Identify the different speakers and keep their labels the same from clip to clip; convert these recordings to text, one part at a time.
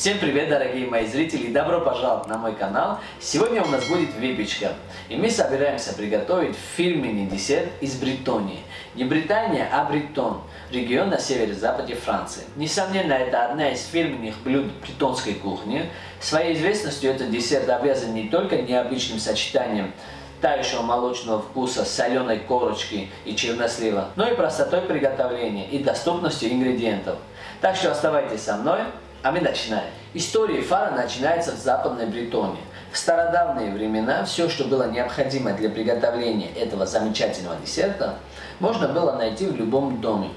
Speaker 1: Всем привет, дорогие мои зрители, добро пожаловать на мой канал. Сегодня у нас будет выпечка, и мы собираемся приготовить фирменный десерт из Бретонии. Не Британия, а Бретон, регион на северо-западе Франции. Несомненно, это одна из фирменных блюд бретонской кухни. Своей известностью этот десерт обвязан не только необычным сочетанием тающего молочного вкуса, соленой корочки и чернослива, но и простотой приготовления и доступностью ингредиентов. Так что оставайтесь со мной, а мы начинаем. История фара начинается в Западной Бретонии. В стародавние времена все, что было необходимо для приготовления этого замечательного десерта, можно было найти в любом доме.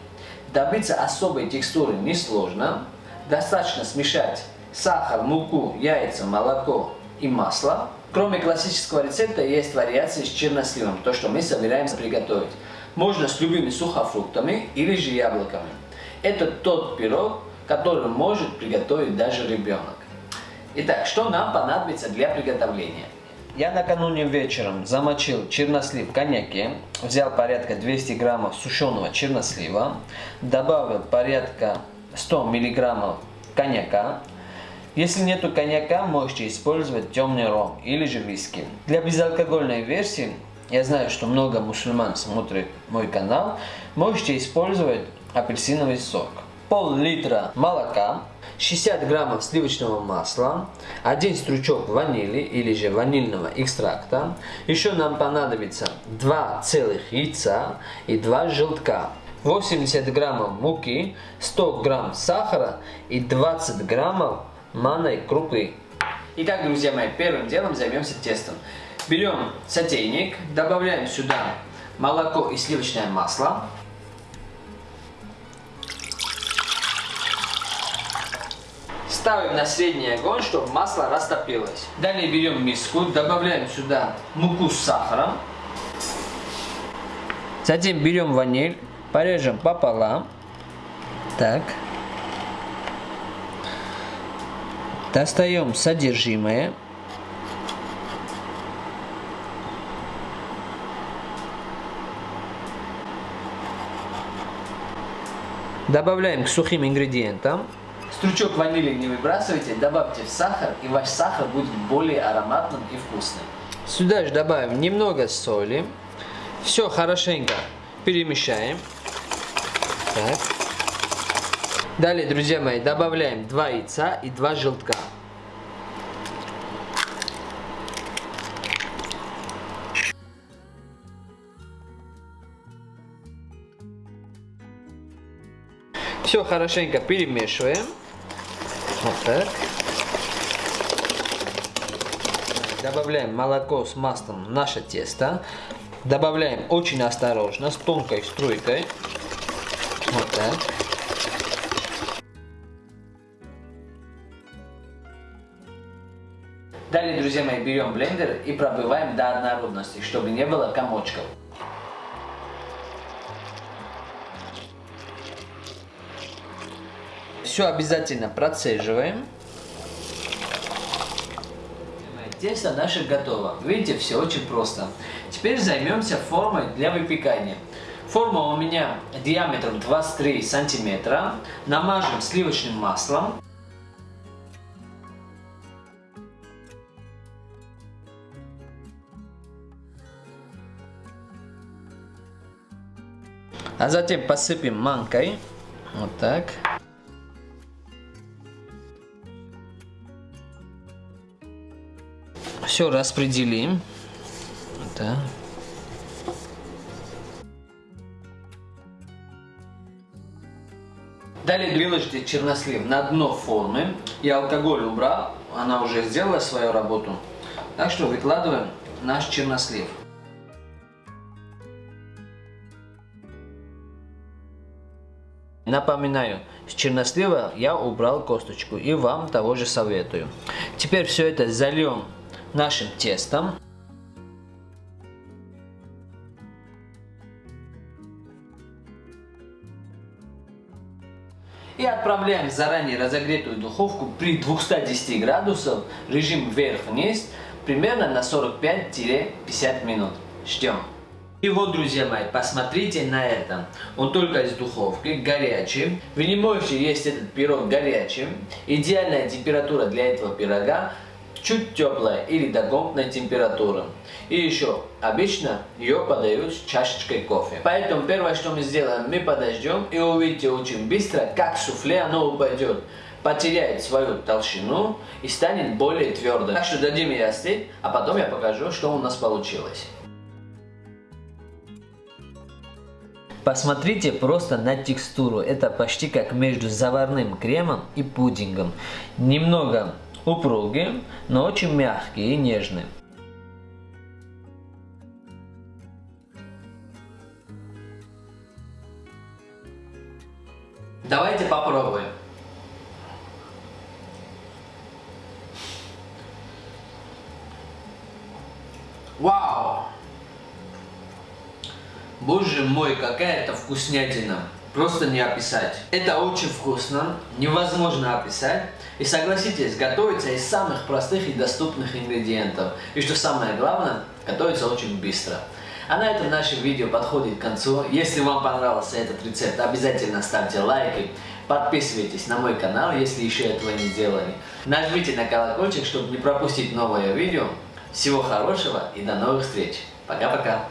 Speaker 1: Добиться особой текстуры несложно. Достаточно смешать сахар, муку, яйца, молоко и масло. Кроме классического рецепта есть вариации с черносливом, то, что мы собираемся приготовить. Можно с любыми сухофруктами или же яблоками. Это тот пирог, который может приготовить даже ребенок. Итак, что нам понадобится для приготовления? Я накануне вечером замочил чернослив в коньяке, взял порядка 200 граммов сушеного чернослива, добавил порядка 100 миллиграммов коньяка. Если нету коньяка, можете использовать темный ром или же виски. Для безалкогольной версии, я знаю, что много мусульман смотрят мой канал, можете использовать апельсиновый сок пол-литра молока, 60 граммов сливочного масла, один стручок ванили или же ванильного экстракта. Еще нам понадобится 2 целых яйца и 2 желтка. 80 граммов муки, 100 грамм сахара и 20 граммов манной крупы. Итак, друзья мои, первым делом займемся тестом. Берем сотейник, добавляем сюда молоко и сливочное масло. Ставим на средний огонь, чтобы масло растопилось. Далее берем миску, добавляем сюда муку с сахаром. Затем берем ваниль, порежем пополам. Так. Достаем содержимое. Добавляем к сухим ингредиентам. Стручок ванили не выбрасывайте, добавьте в сахар, и ваш сахар будет более ароматным и вкусным. Сюда же добавим немного соли. Все хорошенько перемешаем. Так. Далее, друзья мои, добавляем 2 яйца и 2 желтка. Все хорошенько перемешиваем. Вот. Добавляем молоко с маслом в наше тесто. Добавляем очень осторожно, с тонкой струйкой. Вот так. Далее, друзья мои, берем блендер и пробиваем до однородности, чтобы не было комочков. Все обязательно процеживаем. Тесто наше готово. Видите, все очень просто. Теперь займемся формой для выпекания. Форма у меня диаметром 23 сантиметра. Намажем сливочным маслом. А затем посыпем манкой. Вот так. Все распределим. Да. Далее выложите чернослив на дно формы. И алкоголь убрал, она уже сделала свою работу. Так что выкладываем наш чернослив. Напоминаю, с чернослива я убрал косточку и вам того же советую. Теперь все это зальем нашим тестом. И отправляем в заранее разогретую духовку при 210 градусов, режим вверх-вниз, примерно на 45-50 минут. Ждем. И вот, друзья мои, посмотрите на это. Он только из духовки, горячий. Вы не можете есть этот пирог горячим. Идеальная температура для этого пирога чуть теплая или до комнатной температуры. И еще, обычно ее подают с чашечкой кофе. Поэтому первое, что мы сделаем, мы подождем и увидите очень быстро, как суфле оно упадет потеряет свою толщину и станет более твердой. Так что дадим ей остыть, а потом я покажу, что у нас получилось. Посмотрите просто на текстуру. Это почти как между заварным кремом и пудингом. Немного упругий, но очень мягкий и нежный. Давайте попробуем. Вау! Боже мой, какая это вкуснятина! Просто не описать. Это очень вкусно, невозможно описать. И согласитесь, готовится из самых простых и доступных ингредиентов. И что самое главное, готовится очень быстро. А на этом наше видео подходит к концу. Если вам понравился этот рецепт, обязательно ставьте лайки. Подписывайтесь на мой канал, если еще этого не сделали. Нажмите на колокольчик, чтобы не пропустить новое видео. Всего хорошего и до новых встреч. Пока-пока.